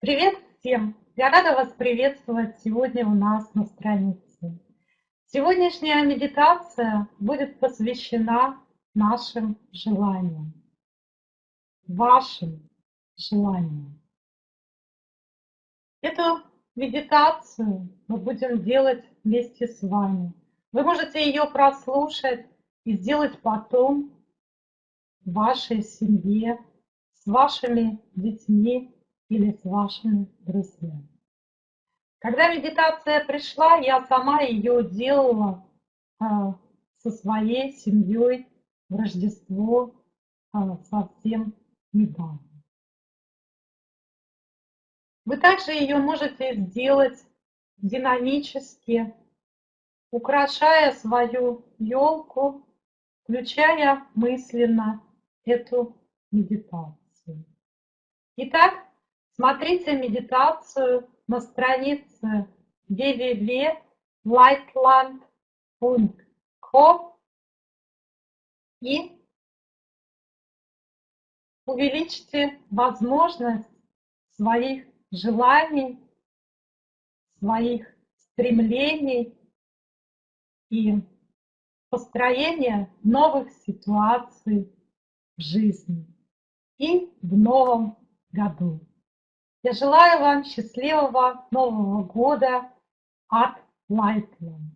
Привет всем! Я рада вас приветствовать сегодня у нас на странице. Сегодняшняя медитация будет посвящена нашим желаниям, вашим желаниям. Эту медитацию мы будем делать вместе с вами. Вы можете ее прослушать и сделать потом в вашей семье, с вашими детьми или с вашими друзьями. Когда медитация пришла, я сама ее делала а, со своей семьей в Рождество а, совсем недавно. Вы также ее можете сделать динамически, украшая свою елку, включая мысленно эту медитацию. Итак, Смотрите медитацию на странице www.lightland.com и увеличьте возможность своих желаний, своих стремлений и построения новых ситуаций в жизни и в новом году. Я желаю вам счастливого Нового года от Lightland.